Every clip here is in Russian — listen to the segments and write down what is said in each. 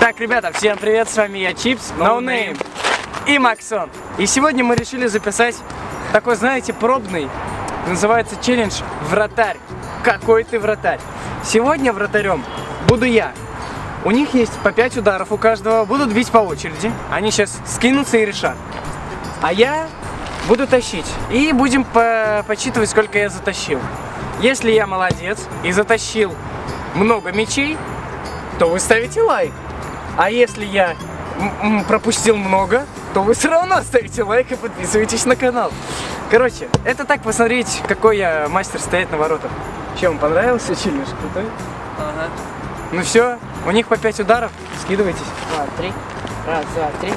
Так, ребята, всем привет, с вами я Чипс, No Name и Максон. И сегодня мы решили записать такой, знаете, пробный, называется челлендж «Вратарь». Какой ты вратарь? Сегодня вратарем буду я. У них есть по 5 ударов у каждого, будут бить по очереди. Они сейчас скинутся и решат. А я буду тащить. И будем по подсчитывать, сколько я затащил. Если я молодец и затащил много мячей, то вы ставите лайк. А если я пропустил много, то вы все равно ставите лайк и подписывайтесь на канал. Короче, это так посмотреть, какой я мастер стоять на воротах. Чем понравился челлендж? Крутой? Ага. Ну все, у них по 5 ударов, скидывайтесь. Два, три. Раз, два, три.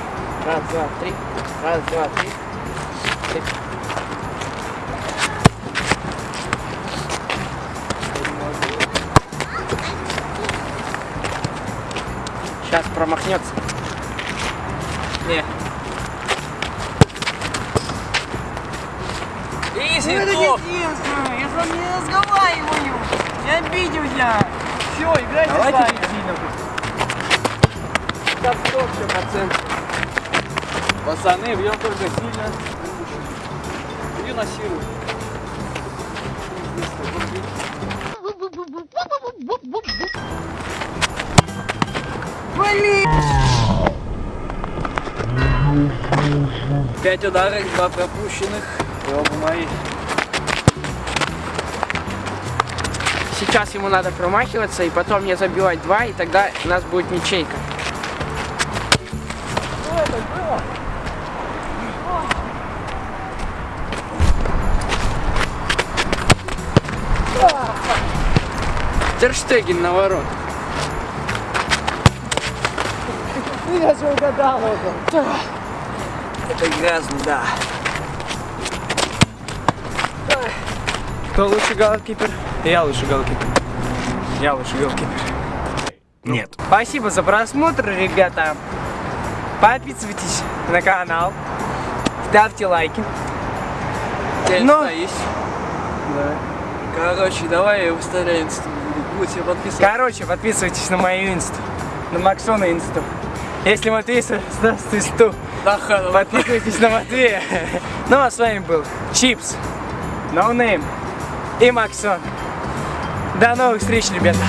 Раз, два, три. Раз, два, три. три. Сейчас промахнется. Не. Изи, Ну, это топ. единственное, я с вами не разговариваю. Не обиделся. Все, играйте Давайте сами. стоп, все, процент. Пацаны, бьем только сильно. И насилуем. Пять ударов, два пропущенных. И оба мои. Сейчас ему надо промахиваться и потом мне забивать два, и тогда у нас будет ничейка. Терштеген на ворот. Я же угадал это. Это грязно, да. Кто лучший голкипер? Я лучший голкипер. Я лучший голкипер. Нет. Спасибо за просмотр, ребята. Подписывайтесь на канал. Ставьте лайки. Теперь Но- есть. Короче, давай выставляй инсту. Будете подписываться. Короче, подписывайтесь на мою инсту. На Максона инсту. Если Матвей создаст инсту, подписывайтесь на Матвея. Ну а с вами был Чипс, No Name и Максон. До новых встреч, ребята.